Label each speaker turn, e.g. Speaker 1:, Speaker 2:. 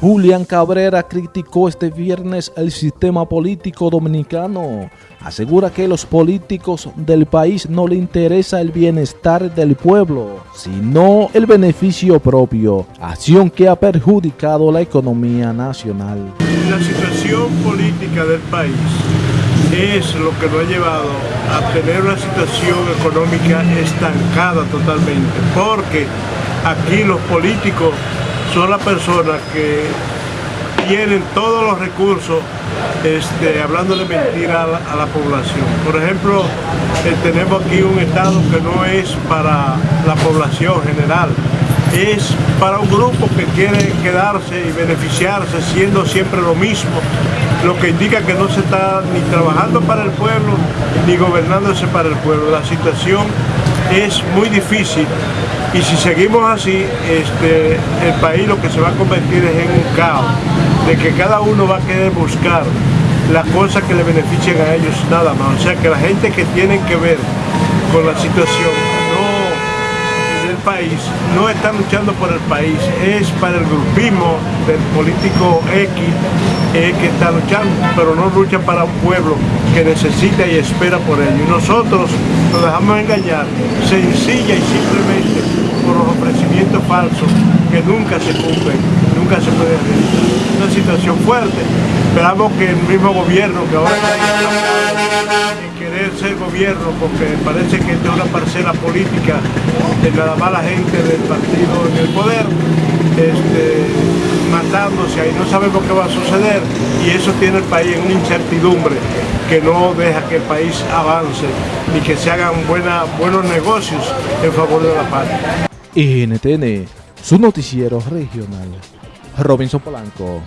Speaker 1: Julián Cabrera criticó este viernes el sistema político dominicano. Asegura que los políticos del país no le interesa el bienestar del pueblo, sino el beneficio propio, acción que ha perjudicado la economía nacional.
Speaker 2: La situación política del país es lo que nos ha llevado a tener una situación económica estancada totalmente, porque aquí los políticos son las personas que tienen todos los recursos este, hablando mentira a la, población. Por ejemplo, eh, tenemos aquí un Estado que no es para la población general, es para un grupo que quiere quedarse y beneficiarse siendo siempre lo mismo, lo que indica que no se está ni trabajando para el pueblo ni gobernándose para el pueblo. La situación es muy difícil y si seguimos así, este, el país lo que se va a convertir es en un caos, de que cada uno va a querer buscar las cosas que le beneficien a ellos nada más. O sea que la gente que tiene que ver con la situación país no está luchando por el país, es para el grupismo del político X que está luchando, pero no lucha para un pueblo que necesita y espera por ello. Y nosotros nos dejamos engañar sencilla y simplemente por los ofrecimientos falsos que nunca se cumplen, nunca se puede realizar. Una situación fuerte. Esperamos que el mismo gobierno que ahora está porque parece que es una parcela política de nada más la gente del partido en el poder, este, matándose ahí, no sabemos qué va a suceder y eso tiene el país en una incertidumbre que no deja que el país avance ni que se hagan buena, buenos negocios en favor de la patria.
Speaker 1: NTN, su noticiero regional. Robinson Polanco.